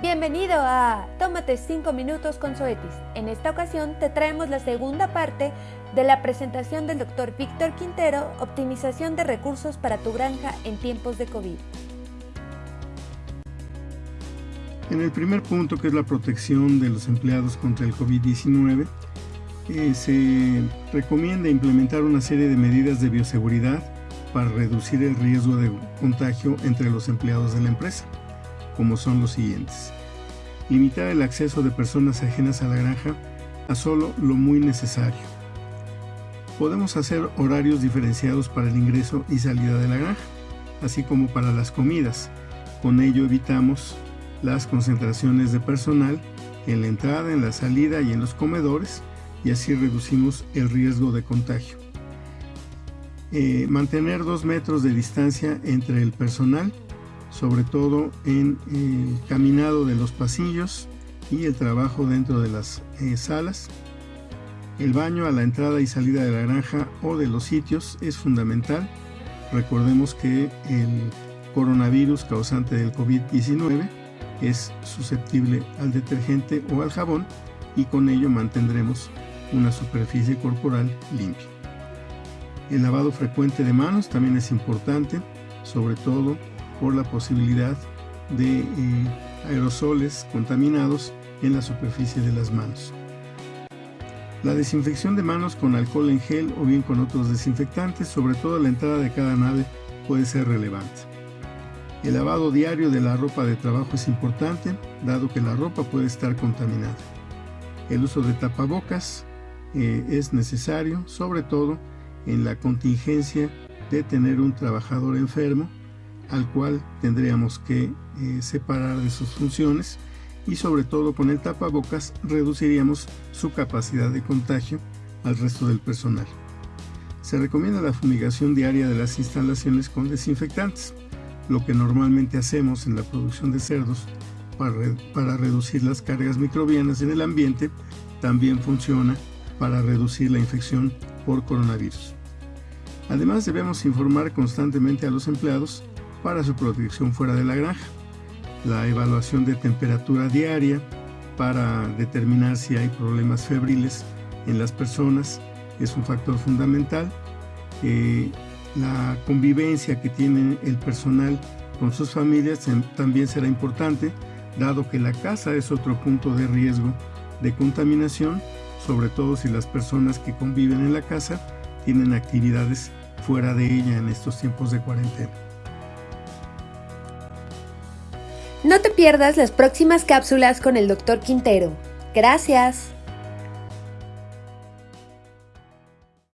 Bienvenido a Tómate 5 minutos con Zoetis. En esta ocasión te traemos la segunda parte de la presentación del Dr. Víctor Quintero, Optimización de recursos para tu granja en tiempos de COVID. En el primer punto, que es la protección de los empleados contra el COVID-19, eh, se recomienda implementar una serie de medidas de bioseguridad para reducir el riesgo de contagio entre los empleados de la empresa como son los siguientes. Limitar el acceso de personas ajenas a la granja a solo lo muy necesario. Podemos hacer horarios diferenciados para el ingreso y salida de la granja, así como para las comidas. Con ello evitamos las concentraciones de personal en la entrada, en la salida y en los comedores y así reducimos el riesgo de contagio. Eh, mantener dos metros de distancia entre el personal sobre todo en el caminado de los pasillos y el trabajo dentro de las eh, salas. El baño a la entrada y salida de la granja o de los sitios es fundamental. Recordemos que el coronavirus causante del COVID-19 es susceptible al detergente o al jabón y con ello mantendremos una superficie corporal limpia. El lavado frecuente de manos también es importante, sobre todo por la posibilidad de eh, aerosoles contaminados en la superficie de las manos. La desinfección de manos con alcohol en gel o bien con otros desinfectantes, sobre todo a la entrada de cada nave, puede ser relevante. El lavado diario de la ropa de trabajo es importante, dado que la ropa puede estar contaminada. El uso de tapabocas eh, es necesario, sobre todo en la contingencia de tener un trabajador enfermo al cual tendríamos que eh, separar de sus funciones y sobre todo con el tapabocas reduciríamos su capacidad de contagio al resto del personal. Se recomienda la fumigación diaria de las instalaciones con desinfectantes, lo que normalmente hacemos en la producción de cerdos para, para reducir las cargas microbianas en el ambiente, también funciona para reducir la infección por coronavirus. Además debemos informar constantemente a los empleados para su protección fuera de la granja. La evaluación de temperatura diaria para determinar si hay problemas febriles en las personas es un factor fundamental. Eh, la convivencia que tiene el personal con sus familias también será importante, dado que la casa es otro punto de riesgo de contaminación, sobre todo si las personas que conviven en la casa tienen actividades fuera de ella en estos tiempos de cuarentena. No te pierdas las próximas cápsulas con el Dr. Quintero. Gracias.